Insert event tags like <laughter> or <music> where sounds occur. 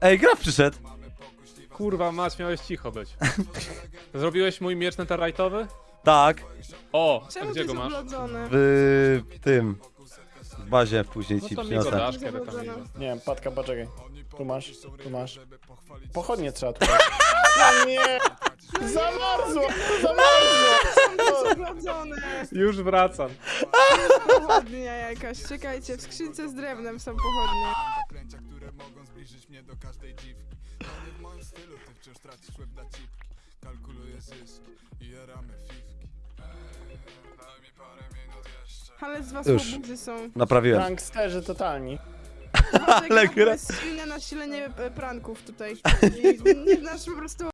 Ej, Graf przyszedł. Kurwa, mać, miałeś cicho być. Zrobiłeś mój miecz netherite'owy? Tak, O, a Czemu gdzie go masz? w tym. W bazie później No ci to mi go przyniosę. dasz, kiedy tam. Nie wiem, Patka, poczekaj. Tu masz, tu masz. Pochodnie trzeba tu. <laughs> No nie! Zamarzło! Zamarzło! Jest oblodzone. Już wracam. Pochodnia jakaś. Czekajcie, w skrzynce z drewnem są pochodnie. Ale z was Już. łobuzy są. Naprawiłem. Pranksterzy totalni. Ale gra- silne nasilenie e, pranków tutaj. I <laughs> nie znasz po prostu